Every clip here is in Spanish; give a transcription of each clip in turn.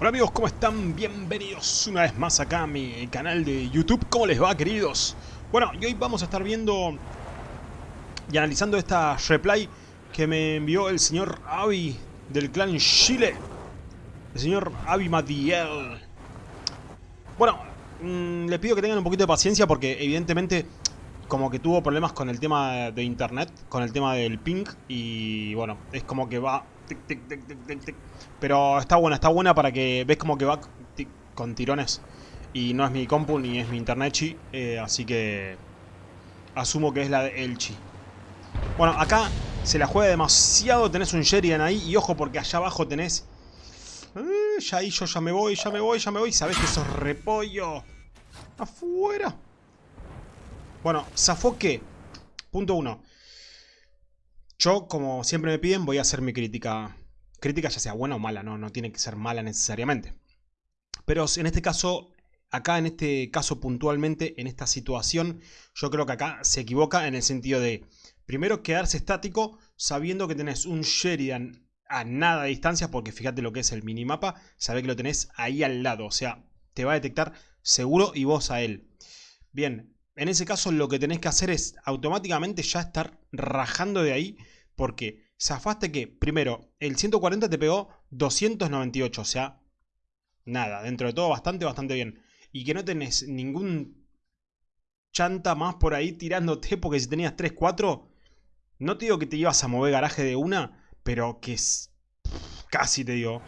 Hola amigos, ¿cómo están? Bienvenidos una vez más acá a mi canal de YouTube. ¿Cómo les va, queridos? Bueno, y hoy vamos a estar viendo y analizando esta replay que me envió el señor Avi del clan Chile. El señor Avi Madiel. Bueno, mmm, le pido que tengan un poquito de paciencia porque evidentemente como que tuvo problemas con el tema de internet, con el tema del ping y bueno, es como que va tic, tic. Pero está buena, está buena para que ves como que va con tirones. Y no es mi compu ni es mi internet eh, así que asumo que es la de Elchi. Bueno, acá se la juega demasiado, tenés un Sheridan ahí y ojo porque allá abajo tenés... Eh, ya ahí yo ya me voy, ya me voy, ya me voy. Sabés que sos repollo. Afuera. Bueno, ¿zafó qué? Punto uno. Yo, como siempre me piden, voy a hacer mi crítica. Crítica ya sea buena o mala, no, no tiene que ser mala necesariamente. Pero en este caso, acá en este caso puntualmente, en esta situación, yo creo que acá se equivoca en el sentido de, primero quedarse estático sabiendo que tenés un Sheridan a nada de distancia, porque fíjate lo que es el minimapa, sabe que lo tenés ahí al lado, o sea, te va a detectar seguro y vos a él. Bien, en ese caso lo que tenés que hacer es automáticamente ya estar rajando de ahí porque zafaste que, primero, el 140 te pegó 298, o sea, nada, dentro de todo bastante, bastante bien. Y que no tenés ningún chanta más por ahí tirándote porque si tenías 3, 4, no te digo que te ibas a mover garaje de una, pero que es... casi te digo.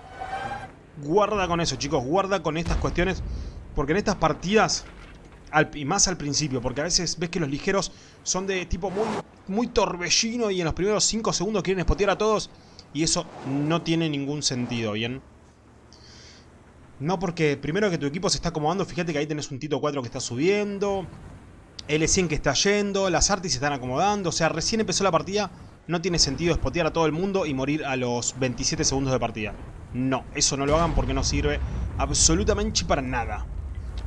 Guarda con eso, chicos, guarda con estas cuestiones porque en estas partidas y más al principio, porque a veces ves que los ligeros son de tipo muy, muy torbellino y en los primeros 5 segundos quieren spotear a todos y eso no tiene ningún sentido, ¿bien? No porque primero que tu equipo se está acomodando, fíjate que ahí tenés un Tito 4 que está subiendo, L100 que está yendo, las Artis se están acomodando, o sea, recién empezó la partida, no tiene sentido spotear a todo el mundo y morir a los 27 segundos de partida. No, eso no lo hagan porque no sirve absolutamente para nada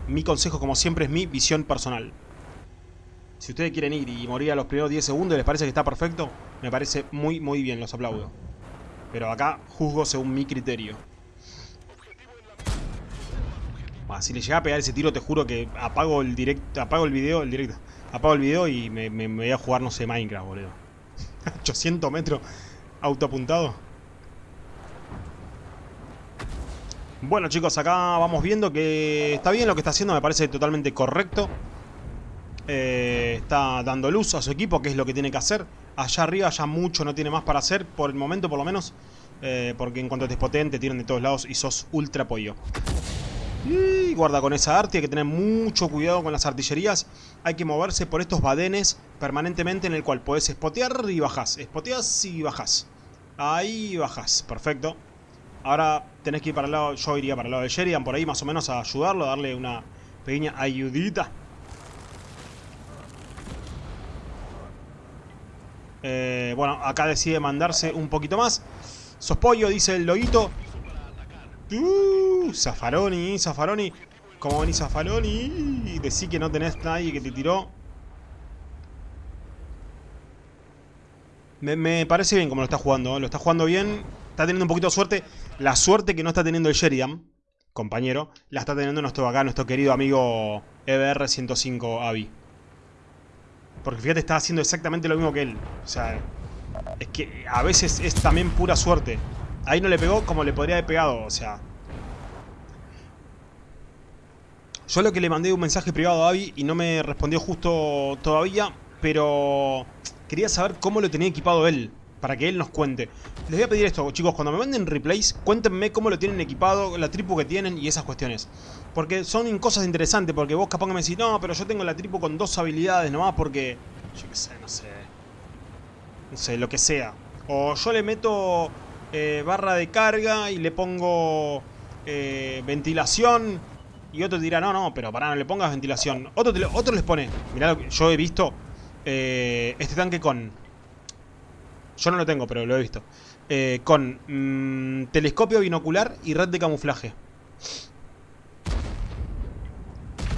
mi consejo, como siempre, es mi visión personal. Si ustedes quieren ir y morir a los primeros 10 segundos y les parece que está perfecto, me parece muy, muy bien, los aplaudo. Pero acá juzgo según mi criterio. si le llega a pegar ese tiro, te juro que apago el directo, apago el video, el directo, apago el video y me, me voy a jugar, no sé, Minecraft, boludo. 800 metros autoapuntado. Bueno chicos, acá vamos viendo que está bien lo que está haciendo, me parece totalmente correcto. Eh, está dando luz a su equipo, que es lo que tiene que hacer. Allá arriba ya mucho no tiene más para hacer, por el momento por lo menos. Eh, porque en cuanto te despoten te tiran de todos lados y sos ultra pollo. Y guarda con esa arte, hay que tener mucho cuidado con las artillerías. Hay que moverse por estos badenes permanentemente en el cual podés espotear y bajás. Espoteas y bajás. Ahí bajás, perfecto. Ahora tenés que ir para el lado, yo iría para el lado de Sheridan por ahí más o menos a ayudarlo, darle una pequeña ayudita. Eh, bueno, acá decide mandarse un poquito más. Sos pollo, dice el loguito. Uh, Zafaroni, Zafaroni. ¿Cómo venís Zafaroni? Decí que no tenés nadie que te tiró. Me, me parece bien como lo está jugando. ¿eh? Lo está jugando bien está teniendo un poquito de suerte. La suerte que no está teniendo el Sheridan, compañero, la está teniendo nuestro acá, nuestro querido amigo EBR105 Avi. Porque fíjate, está haciendo exactamente lo mismo que él. O sea, es que a veces es también pura suerte. Ahí no le pegó como le podría haber pegado, o sea... Yo lo que le mandé un mensaje privado a Avi y no me respondió justo todavía, pero quería saber cómo lo tenía equipado él para que él nos cuente. Les voy a pedir esto, chicos, cuando me manden replays, cuéntenme cómo lo tienen equipado, la tripu que tienen y esas cuestiones. Porque son cosas interesantes, porque vos capaz que me decís, no, pero yo tengo la tripu con dos habilidades nomás porque... Yo qué sé, no sé... No sé, lo que sea. O yo le meto eh, barra de carga y le pongo eh, ventilación y otro dirá, no, no, pero para no le pongas ventilación. Otro, otro les pone, mirá lo que yo he visto, eh, este tanque con yo no lo tengo, pero lo he visto. Eh, con mm, telescopio binocular y red de camuflaje.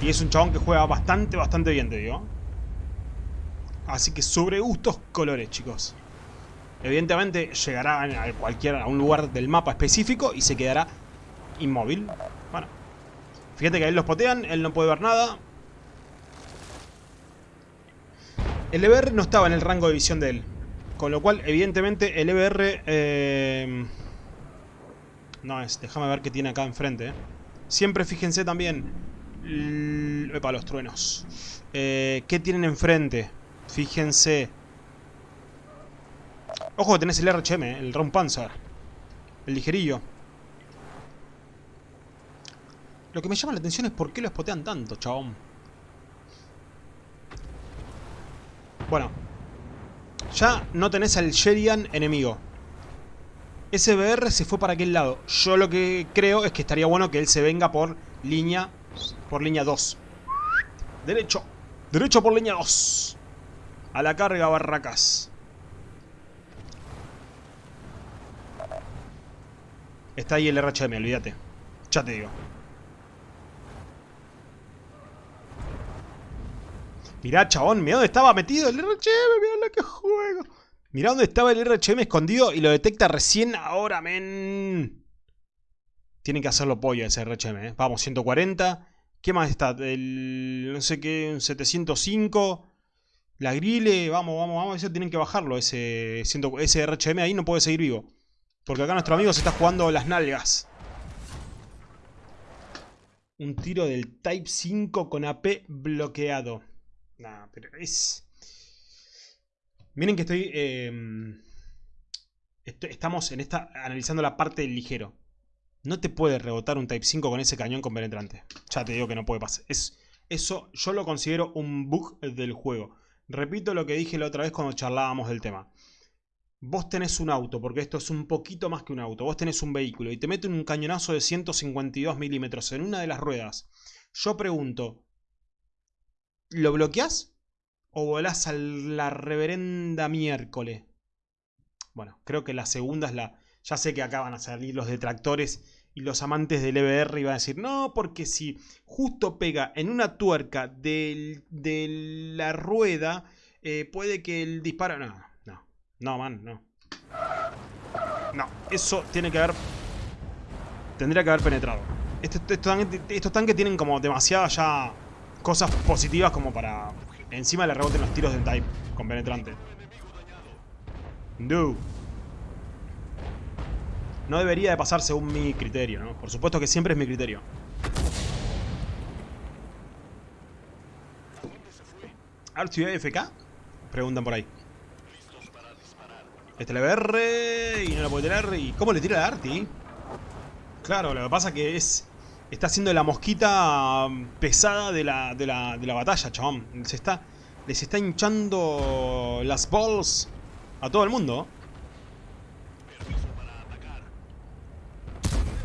Y es un chabón que juega bastante, bastante bien, te digo. Así que sobre gustos colores, chicos. Evidentemente llegará a, cualquier, a un lugar del mapa específico y se quedará inmóvil. Bueno. Fíjate que ahí los potean, él no puede ver nada. El EBR no estaba en el rango de visión de él. Con lo cual, evidentemente, el EBR... Eh, no es, déjame ver qué tiene acá enfrente. Eh. Siempre fíjense también... Epa, los truenos. Eh, ¿Qué tienen enfrente? Fíjense. Ojo, tenés el RHM, el Round Panzer. El ligerillo. Lo que me llama la atención es por qué lo espotean tanto, chabón. Bueno. Ya no tenés al Sheridan enemigo. SBR se fue para aquel lado. Yo lo que creo es que estaría bueno que él se venga por línea... Por línea 2. Derecho. Derecho por línea 2. A la carga, barracas. Está ahí el RHM, olvídate. Ya te digo. Mirá, chabón, mirá dónde estaba metido el RHM, mirá lo que juego. Mirá dónde estaba el RHM escondido y lo detecta recién ahora, men. Tienen que hacerlo pollo ese RHM, ¿eh? Vamos, 140. ¿Qué más está? El, no sé qué, 705. La grille, vamos, vamos, vamos. Eso tienen que bajarlo, ese, ese RHM ahí no puede seguir vivo. Porque acá nuestro amigo se está jugando las nalgas. Un tiro del Type 5 con AP bloqueado. Pero es... Miren que estoy, em, Estamos en esta... Analizando la parte del ligero. No te puede rebotar un Type 5 con ese cañón con penetrante. Ya te digo que no puede pasar. Es, eso yo lo considero un bug del juego. Repito lo que dije la otra vez cuando charlábamos del tema. Vos tenés un auto, porque esto es un poquito más que un auto. Vos tenés un vehículo y te meten un cañonazo de 152 milímetros en una de las ruedas. Yo pregunto, ¿lo bloqueás? ¿O volás a la reverenda miércoles? Bueno, creo que la segunda es la... Ya sé que acá van a salir los detractores y los amantes del EBR y van a decir, no, porque si justo pega en una tuerca de, la rueda, eh, puede que el disparo... No, no, no, man, no. No, eso tiene que haber... Tendría que haber penetrado. Estos, estos tanques tienen como demasiadas ya cosas positivas como para... Encima le reboten los tiros del Type con penetrante. No. No debería de pasar según mi criterio, ¿no? Por supuesto que siempre es mi criterio. ¿Arty AFK? Preguntan por ahí. Este le BR y no lo puede tener. ¿Y cómo le tira la Arti? Claro, lo que pasa que es... Está haciendo la mosquita pesada de la, de la, de la batalla, chabón. Se está, les está hinchando las balls a todo el mundo.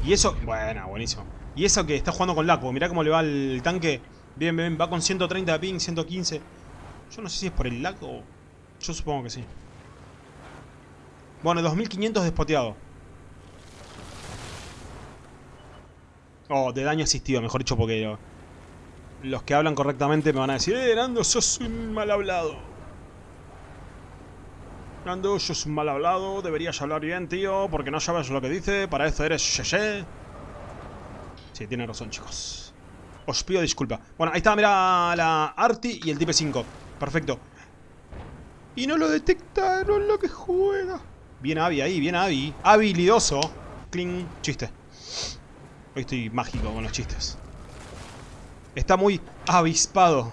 Y eso... Bueno, buenísimo. Y eso que está jugando con Laco. Mirá cómo le va el tanque. Bien, bien, va con 130 de ping, 115. Yo no sé si es por el Laco. Yo supongo que sí. Bueno, 2500 despoteado. Oh, de daño asistido, mejor dicho, porque los que hablan correctamente me van a decir Eh, Nando, sos un mal hablado. Nando, sos un mal hablado, deberías hablar bien, tío, porque no sabes lo que dice, para eso eres Sheshe. Sí, tiene razón, chicos. Os pido disculpa. Bueno, ahí está, mira la Arti y el Type 5. Perfecto. Y no lo detectaron lo que juega. Bien Avi ahí, bien Avi. Habilidoso. Cling, chiste. Hoy estoy mágico con los chistes. Está muy avispado.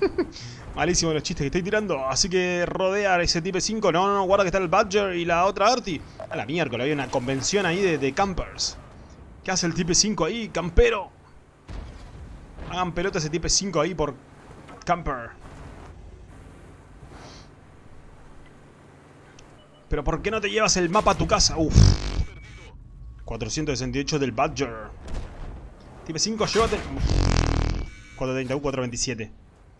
Malísimo los chistes que estoy tirando. Así que rodea ese Type 5. No, no, no, guarda que está el Badger y la otra Arti. A la miércoles, había una convención ahí de, de campers. ¿Qué hace el Type 5 ahí? ¡Campero! Hagan pelota ese Type 5 ahí por camper. Pero ¿por qué no te llevas el mapa a tu casa? Uf. 468 del Badger. Type 5, llévate. 431, 427.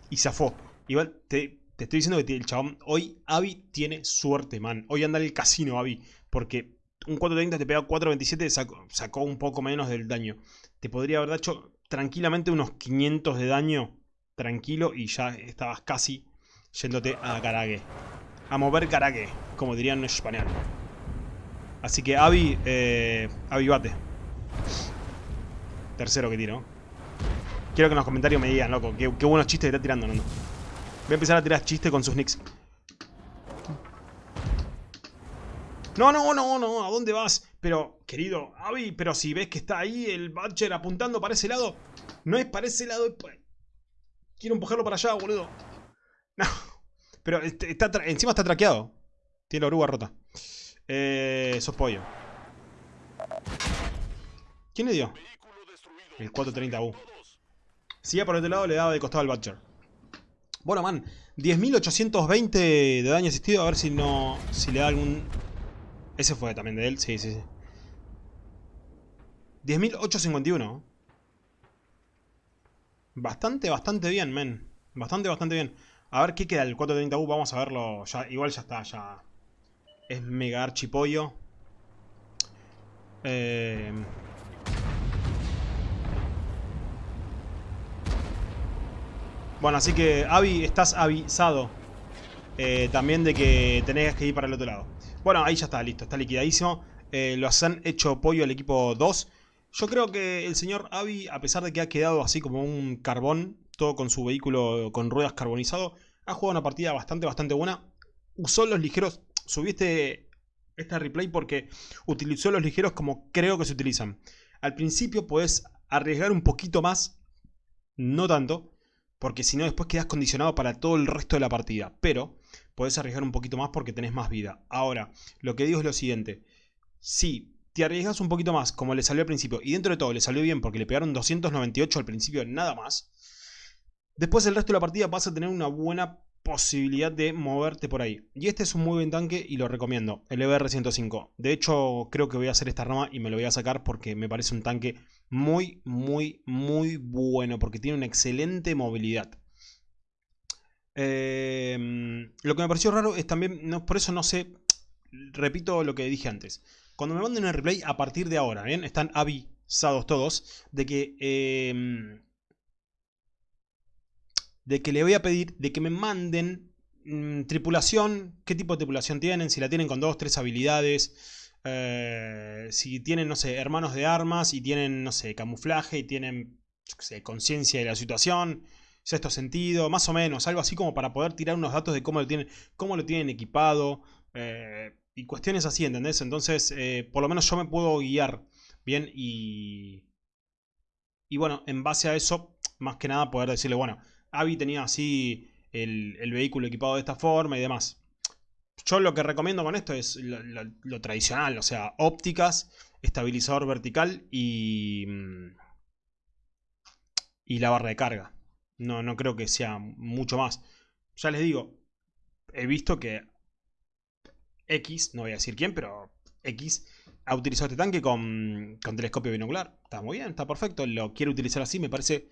Y zafó. Igual te, te estoy diciendo que el chabón. Hoy Avi tiene suerte, man. Hoy anda en el casino, Avi. Porque un 430 te pega 427 sacó, sacó un poco menos del daño. Te podría haber hecho tranquilamente unos 500 de daño. Tranquilo. Y ya estabas casi yéndote a Karage. A mover Karage, como dirían en español. Así que Avi, eh, bate. tercero que tiro. Quiero que en los comentarios me digan, loco, qué, buenos chistes está tirando, Nando. Voy a empezar a tirar chistes con sus nicks. No, no, no, no, ¿a dónde vas? Pero, querido, Avi, pero si ves que está ahí el Butcher apuntando para ese lado, no es para ese lado, Quiero empujarlo para allá, boludo. No. Pero este, está encima está traqueado. Tiene la oruga rota. Eh, sos pollo. ¿Quién le dio? El 430U. Si ya por este lado le daba de costado al Butcher. Bueno, man. 10.820 de daño asistido. A ver si no... Si le da algún... Ese fue también de él. Sí, sí, sí. 10.851. Bastante, bastante bien, men. Bastante, bastante bien. A ver qué queda el 430U. Vamos a verlo. Igual ya está, ya. Es mega archipollo. Eh... Bueno, así que, Avi, estás avisado. Eh, también de que tenés que ir para el otro lado. Bueno, ahí ya está, listo, está liquidadísimo. Eh, lo han hecho pollo el equipo 2. Yo creo que el señor Avi, a pesar de que ha quedado así como un carbón, todo con su vehículo con ruedas carbonizado, ha jugado una partida bastante, bastante buena. Usó los ligeros, subiste esta replay porque utilizó los ligeros como creo que se utilizan. Al principio puedes arriesgar un poquito más, no tanto, porque si no después quedas condicionado para todo el resto de la partida. Pero puedes arriesgar un poquito más porque tenés más vida. Ahora, lo que digo es lo siguiente. Si te arriesgas un poquito más, como le salió al principio, y dentro de todo le salió bien porque le pegaron 298 al principio, nada más, después el resto de la partida vas a tener una buena posibilidad de moverte por ahí. Y este es un muy buen tanque y lo recomiendo, el EBR-105. De hecho, creo que voy a hacer esta rama y me lo voy a sacar porque me parece un tanque muy, muy, muy bueno, porque tiene una excelente movilidad. Em, lo que me pareció raro es también, por eso no sé, repito lo que dije antes. Cuando me manden el replay, a partir de ahora, ¿bien? Están avisados todos de que... Em, de que le voy a pedir de que me manden mm, tripulación, qué tipo de tripulación tienen, si la tienen con dos, tres habilidades, eh, si tienen, no sé, hermanos de armas y tienen, no sé, camuflaje y tienen, conciencia de la situación, sexto sentido, más o menos, algo así como para poder tirar unos datos de cómo lo tienen, cómo lo tienen equipado, eh, y cuestiones así, ¿entendés? Entonces, eh, por lo menos yo me puedo guiar bien y... Y bueno, en base a eso, más que nada poder decirle, bueno, Avi tenía así el, vehículo equipado de esta forma y demás. Yo lo que recomiendo con esto es lo, tradicional, o sea, ópticas, estabilizador vertical y, mm, y la barra de carga. No, no creo que sea mucho más. Ya les digo, he visto que X, no voy a decir quién, pero X ha utilizado este tanque con, telescopio binocular. Está muy bien, está perfecto. Lo quiere utilizar así, me parece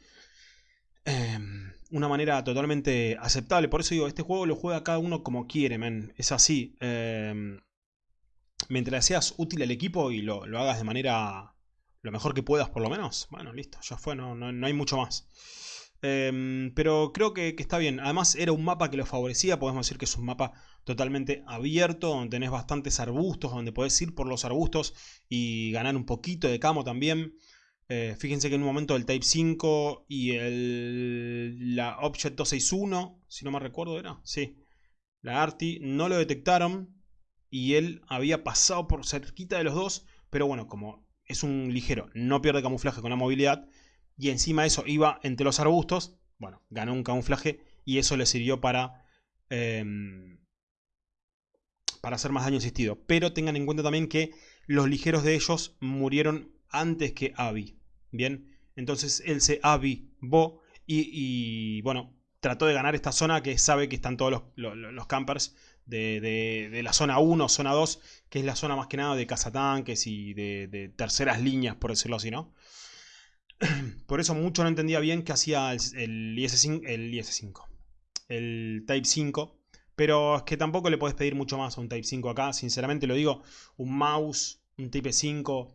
em, una manera totalmente aceptable. Por eso digo, este juego lo juega cada uno como quiere, men. Es así. Em, mientras seas útil al equipo y lo, hagas de manera lo mejor que puedas por lo menos. Bueno, listo, ya fue, no, no hay mucho más. Em, pero creo que, está bien. Además era un mapa que lo favorecía. Podemos decir que es un mapa totalmente abierto. Donde tenés bastantes arbustos. Donde podés ir por los arbustos y ganar un poquito de camo también. Eh, fíjense que en un momento el Type 5 y el, la Object 261, si no me recuerdo era, sí, la ARTI, no lo detectaron y él había pasado por cerquita de los dos, pero bueno, como es un ligero, no pierde camuflaje con la movilidad, y encima eso iba entre los arbustos, bueno, ganó un camuflaje y eso le sirvió para, em, para hacer más daño asistido. Pero tengan en cuenta también que los ligeros de ellos murieron antes que Abby. Bien, entonces él se avivó y, y bueno, trató de ganar esta zona que sabe que están todos los, campers de, la zona 1, zona 2, que es la zona más que nada de cazatanques y de, de terceras líneas, por decirlo así, ¿no? Por eso mucho no entendía bien qué hacía el, IS-5, el IS-5, el Type 5. Pero es que tampoco le puedes pedir mucho más a un Type 5 acá. Sinceramente lo digo, un mouse, un Type 5,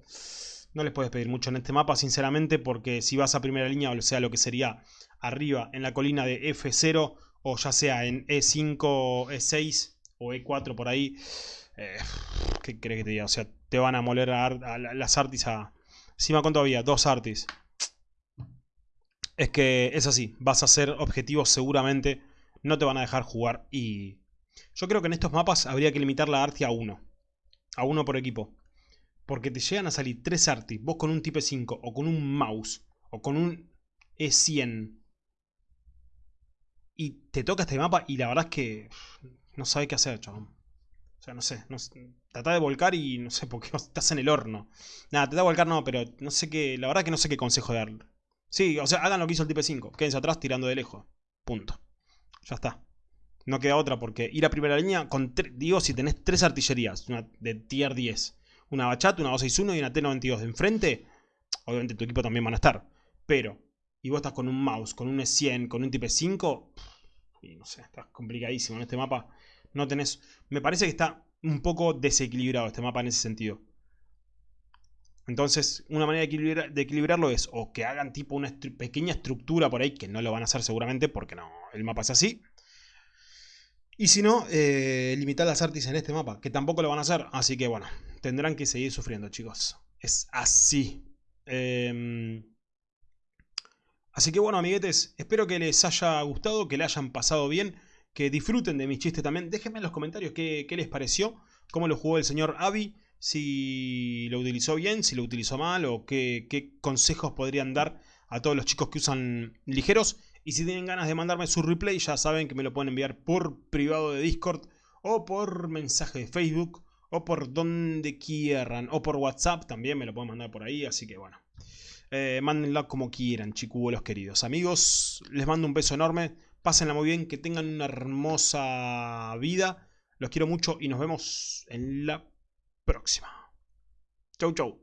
no les puedes pedir mucho en este mapa, sinceramente, porque si vas a primera línea, o sea, lo que sería arriba en la colina de F0, o ya sea en E5, E6 o E4 por ahí, eh, ¿qué crees que te diga? O sea, te van a moler a, las Artis a... Encima, ¿cuánto había? Dos Artis. es que es así. Vas a hacer objetivos seguramente. No te van a dejar jugar y... Yo creo que en estos mapas habría que limitar la Arti a uno. A uno por equipo. Porque te llegan a salir tres Arti. Vos con un Type 5 o con un mouse o con un E100. Y te toca este mapa y la verdad es que no sabes qué hacer, chabón. O sea, no sé, no Trata de volcar y no sé por qué estás en el horno. Nada, te da volcar no, pero no sé qué. La verdad que no sé qué consejo darle. Sí, o sea, hagan lo que hizo el Type 5. Quédense atrás tirando de lejos. Punto. Ya está. No queda otra porque ir a primera línea con digo si tenés tres artillerías una de tier 10, una Bachat, una 261 y una T92 de enfrente, obviamente tu equipo también van a estar, pero y vos estás con un mouse, con un E100, con un Type 5, y no sé, estás complicadísimo en este mapa. No tenés, me parece que está un poco desequilibrado este mapa en ese sentido. Entonces, una manera de, equilibrarlo es o que hagan tipo una pequeña estructura por ahí, que no lo van a hacer seguramente porque no, el mapa es así. Y si no, eh, limitar las artis en este mapa, que tampoco lo van a hacer. Así que bueno, tendrán que seguir sufriendo, chicos. Es así. Em, así que bueno, amiguetes, espero que les haya gustado, que le hayan pasado bien, que disfruten de mis chistes también. Déjenme en los comentarios qué, les pareció, cómo lo jugó el señor Avi si lo utilizó bien, si lo utilizó mal o qué, consejos podrían dar a todos los chicos que usan ligeros. Y si tienen ganas de mandarme su replay, ya saben que me lo pueden enviar por privado de Discord o por mensaje de Facebook o por donde quieran o por WhatsApp también me lo pueden mandar por ahí. Así que bueno, eh, como quieran, chicuelos queridos. Amigos, les mando un beso enorme. Pásenla muy bien, que tengan una hermosa vida. Los quiero mucho y nos vemos en la próxima. Chau, chau.